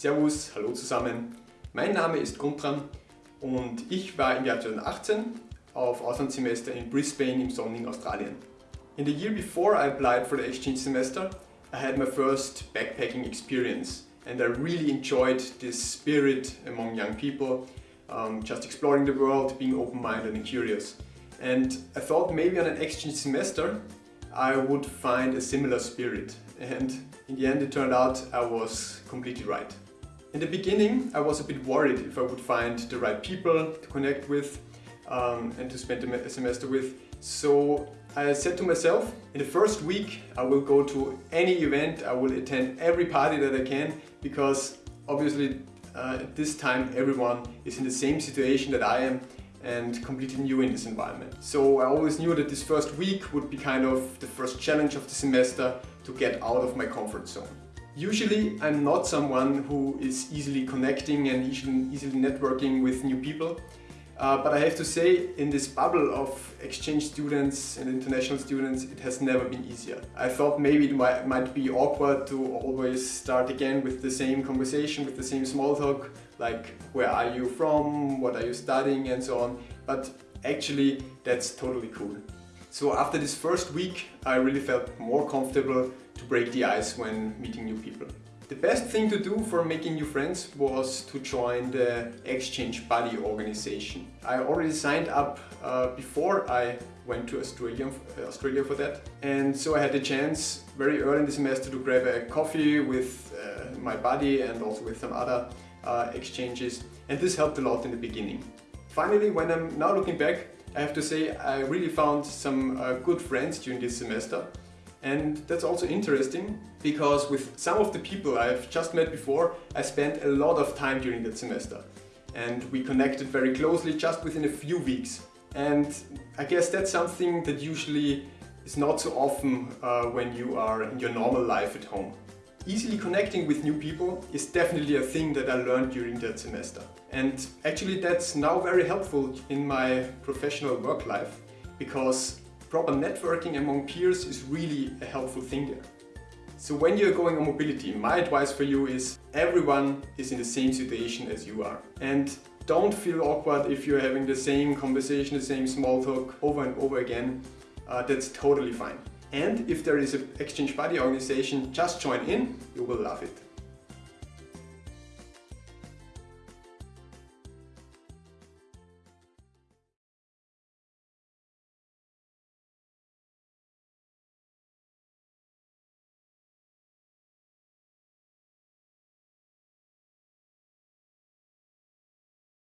Servus, hallo zusammen. Mein Name ist Guntram und ich war im Jahr 2018 auf Auslandssemester in Brisbane im sonnigen Australien. In the year before I applied for the exchange semester, I had my first backpacking experience and I really enjoyed this spirit among young people, um, just exploring the world, being open-minded and curious. And I thought maybe on an exchange semester I would find a similar spirit and in the end it turned out I was completely right. In the beginning I was a bit worried if I would find the right people to connect with um, and to spend a semester with. So I said to myself, in the first week I will go to any event, I will attend every party that I can because obviously uh, at this time everyone is in the same situation that I am and completely new in this environment. So I always knew that this first week would be kind of the first challenge of the semester to get out of my comfort zone. Usually I'm not someone who is easily connecting and easily, networking with new people. Uh, but I have to say, in this bubble of exchange students and international students, it has never been easier. I thought maybe it might, might be awkward to always start again with the same conversation, with the same small talk, like where are you from, what are you studying and so on. But actually, that's totally cool. So after this first week, I really felt more comfortable to break the ice when meeting new people. The best thing to do for making new friends was to join the Exchange Buddy organization. I already signed up uh, before I went to Australia, uh, Australia for that and so I had the chance very early in the semester to grab a coffee with uh, my buddy and also with some other uh, exchanges and this helped a lot in the beginning. Finally, when I'm now looking back, I have to say I really found some uh, good friends during this semester and that's also interesting because with some of the people I've just met before, I spent a lot of time during that semester. And we connected very closely just within a few weeks. And I guess that's something that usually is not so often uh, when you are in your normal life at home. Easily connecting with new people is definitely a thing that I learned during that semester. And actually that's now very helpful in my professional work life because proper networking among peers is really a helpful thing there. So when you're going on mobility, my advice for you is everyone is in the same situation as you are. And don't feel awkward if you're having the same conversation, the same small talk over and over again. Uh, that's totally fine. And if there is an Exchange Buddy organization, just join in, you will love it.